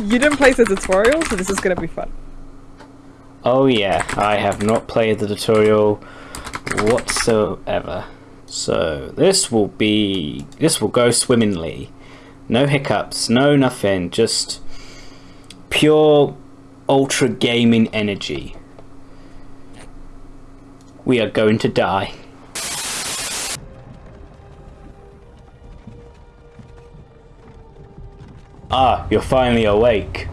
you didn't play the tutorial, so this is gonna be fun. Oh yeah, I have not played the tutorial whatsoever. So this will be this will go swimmingly. No hiccups, no nothing, just pure ultra gaming energy. We are going to die. Ah, you're finally awake.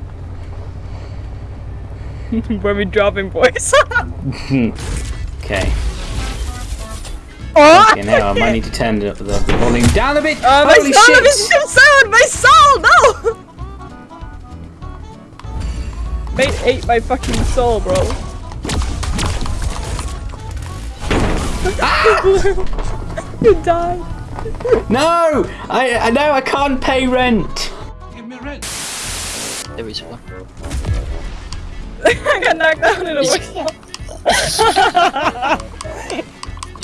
Where we dropping, boys? okay. oh! Okay, now I might need to turn the, the, volume down a bit. Uh, my soul, shit! my soul, my soul, no! Mate ate my fucking soul, bro. Ah! you died. No! I I know I can't pay rent. Give me rent. There is one. I got knocked out in a whistle.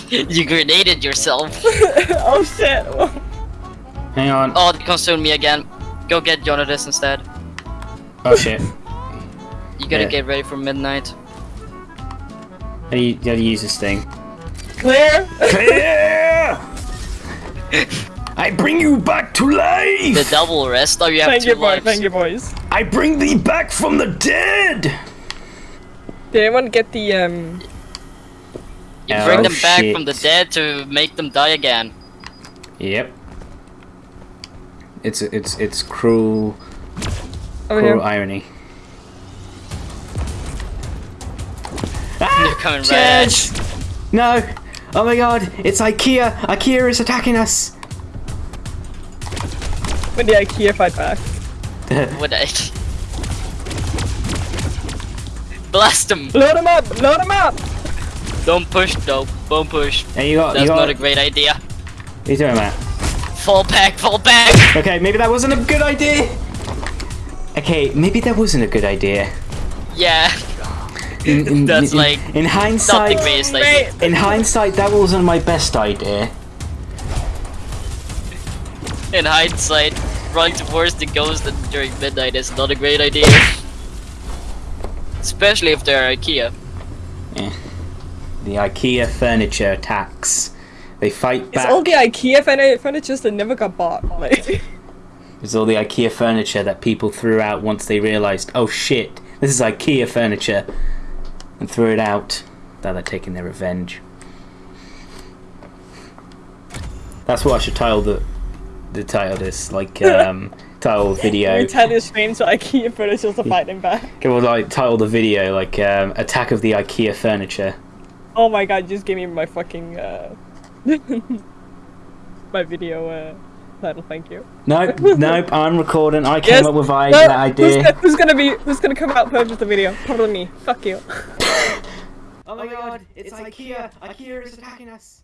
you grenaded yourself. oh shit. Hang on. Oh, they consumed me again. Go get Jonatas instead. Oh shit. You gotta Yeah. get ready for midnight. How do you, how do you use this thing? Clear? Clear! I bring you back to life! The double rest. Oh, you have Thank two you, boy. lives. Thank you, boys. I bring thee back from the dead! Did anyone get the um? You Oh, bring them back shit. from the dead to make them die again. Yep. It's it's it's cruel Over cruel here. irony. You're coming right Judge! No! Oh my god, it's IKEA! IKEA is attacking us! When the IKEA fight back. Would I? Blast him! Load him up! Load him up! Don't push though. Don't push. Hey, you got That's you got not a great idea. What are you doing, Matt? Fall back, fall back! Okay, maybe that wasn't a good idea. Okay, maybe that wasn't a good idea. Yeah, In, in- That's in- like in not hindsight. the greatest Mate. In hindsight, that wasn't my best idea. In hindsight, running towards the ghost during midnight is not a great idea. Especially if they're IKEA. The IKEA furniture attacks. They fight back. it's all the IKEA furniture that never got bought. Like, It's all the IKEA furniture that people threw out once they realised, oh shit, this is IKEA furniture, and threw it out. Now they're taking their revenge. That's what I should title the the title this, like um title the video. we tell your stream so IKEA furniture to fight him back. Okay, well, like title the video like um, "Attack of the IKEA Furniture." Oh my god, just give me my fucking uh my video uh title, thank you. Nope, nope. I'm recording. I came Yes, up with I- no, that Who's, idea. go- who's gonna be who's gonna come out first with the video? Probably me. Fuck you. Oh my god, it's IKEA! IKEA is attacking us!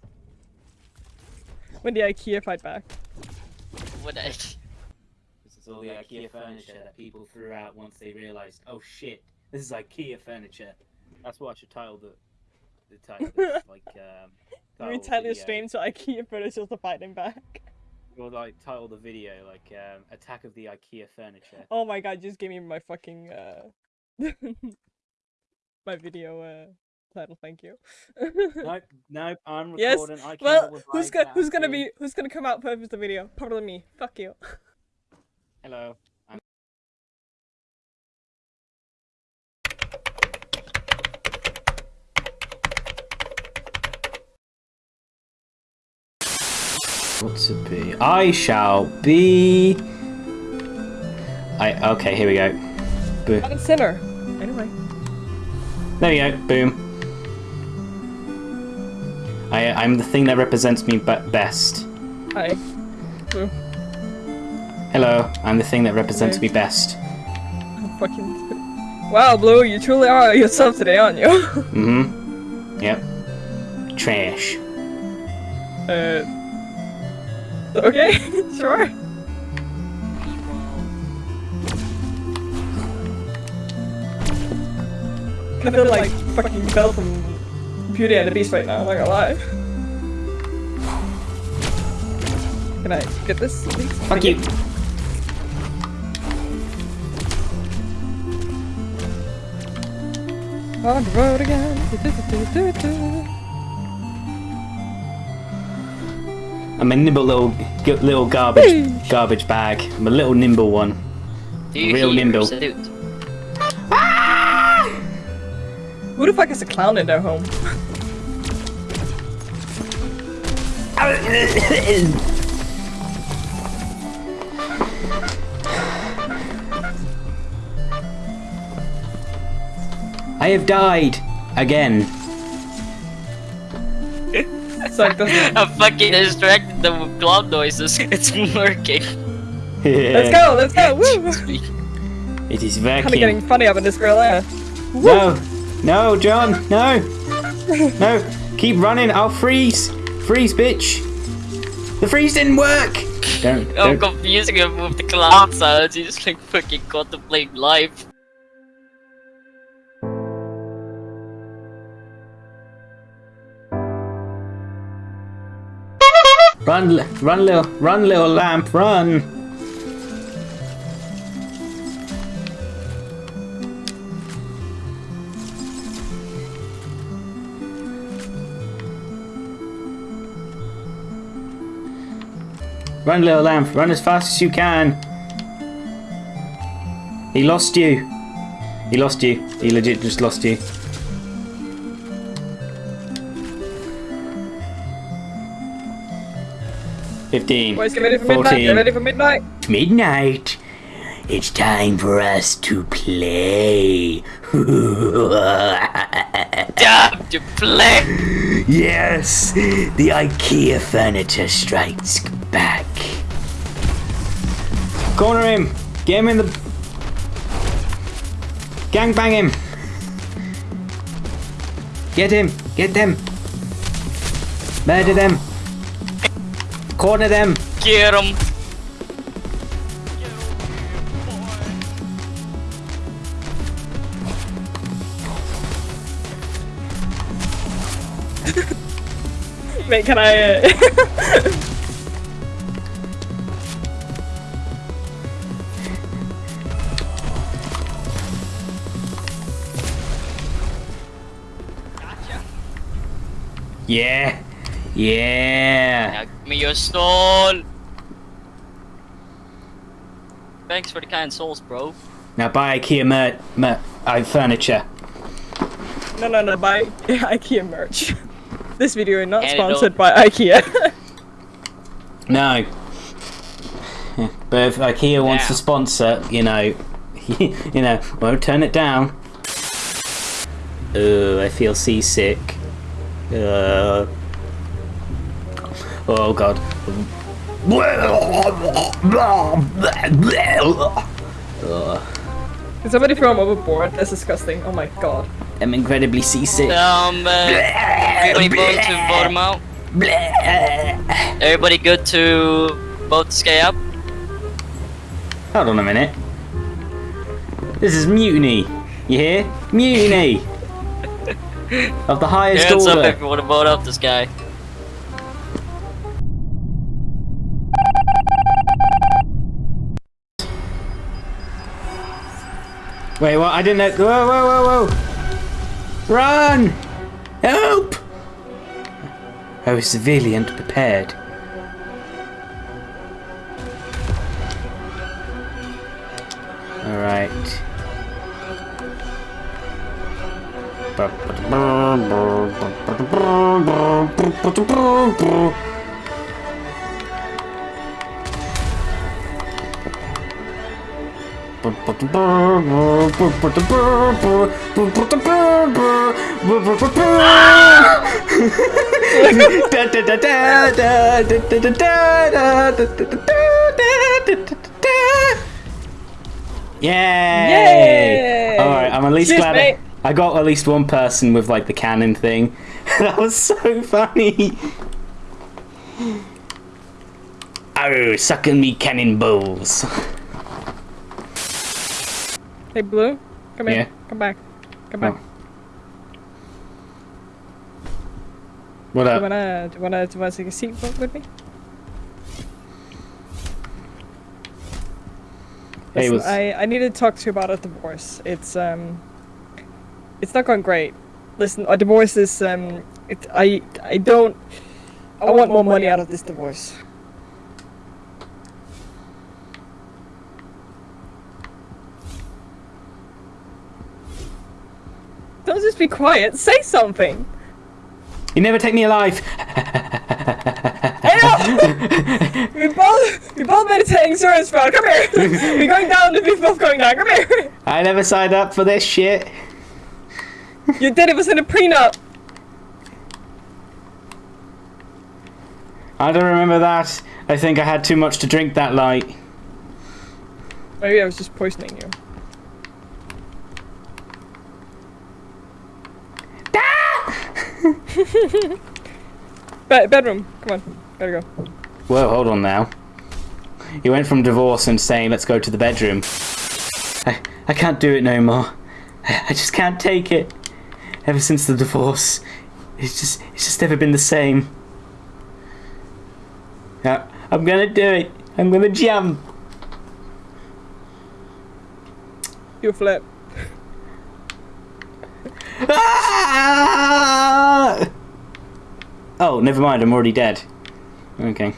when the IKEA fight back. Would I? This is all the IKEA furniture that people threw out once they realised, oh shit, this is IKEA furniture. That's what I should title the the title. This, like um. we title tell your video. stream so IKEA furniture to fight him back. Or like title the video like um, "Attack of the IKEA Furniture." Oh my god, just give me my fucking uh my video uh title, thank you. nope, nope. I'm Yes, recording. I came Well, up with who's gonna who's gonna be who's gonna come out first with the video? Probably me. Fuck you. Hello. I'm... What to be? I shall be. I okay. Here we go. Boom. I'm a sinner. Anyway. There we go. Boom. I I'm the thing that represents me be- best. Hi. Blue. Hello. I'm the thing that represents Okay. me best. I'm fucking Wow, Blue, you truly are yourself today, aren't you? Mm-hmm. Yep. Trash. uh Okay, sure. I feel like fucking from Beauty and the Beast right now, I'm not gonna lie. Can I get this? Please? Fuck you. On the road again. I'm a nimble little little garbage garbage bag. I'm a little nimble one. Real nimble. Salute? Who the fuck is a clown in their home? I have died again. It's like this. I'm fucking distracted them with cloud noises. It's working. Let's go, let's go, woo! It is Kinda getting funny up in this girl air. No, no, John, no, no. Keep running. I'll freeze. Freeze, bitch. The freeze didn't work. Don't. I'm confusing him with the cloud sounds. He's just like fucking contemplating life. Run, li- run, little, run, little lamp, run. Run, little lamp, run as fast as you can. He lost you. He lost you. He legit just lost you. Fifteen. Boys, get ready for midnight, 14. get ready for midnight! midnight. It's time for us to play. Damn to play! yes, the IKEA furniture strikes back. Corner him. Get him in the. Gangbang him. Get him. Get them. Murder them. Corner them. Get him! Wait, can I... Uh... Yeah. Yeah. Now give me your soul! Thanks for the kind souls, bro. Now buy IKEA mer- mer- uh, furniture. no, no, no, buy IKEA merch. this video is not And sponsored by IKEA. No. But if IKEA wants to sponsor, you know, you know, won't turn it down. Oh, I feel seasick. Uh, oh god. Can somebody throw him overboard? That's disgusting. Oh my god. I'm incredibly seasick. Um, uh, everybody vote to vote him out. Everybody good to vote to stay up? Hold on a minute. This is mutiny. You hear? Mutiny of the highest Hands up order. if you want to vote out this guy. Wait, what? I didn't know. Whoa, whoa, whoa, whoa! Run! Help! I was severely unprepared. Yay! Yay! Alright, I'm at least Cheers, glad mate. I got at least one person with like the cannon thing. that was so funny. Oh, sucking me cannonballs. Hey, Blue. Come Yeah. here. Come back. Come back. Oh. What Do you wanna, do you wanna, do you wanna take a seat with with me? Hey, Listen, was I, I need to talk to you about a divorce. It's um, It's not going great. Listen, a divorce is um, it, I I don't. I want more money out of this divorce. Don't just be quiet. Say something. You never take me alive. Hey, no! we both we both made it to insurance fraud. Come here. We're going down. We're both going down. Come here. I never signed up for this shit. You did. It was in a prenup. I don't remember that. I think I had too much to drink that night. Maybe I was just poisoning you. Be- bedroom. Come on. Gotta go. Whoa, hold on now. You went from divorce and saying, let's go to the bedroom. I, I can't do it no more. I, I just can't take it. Ever since the divorce, it's just, it's just never been the same. Uh, I'm gonna do it. I'm gonna jump. You flip. Ah! Oh, never mind. I'm already dead. Okay.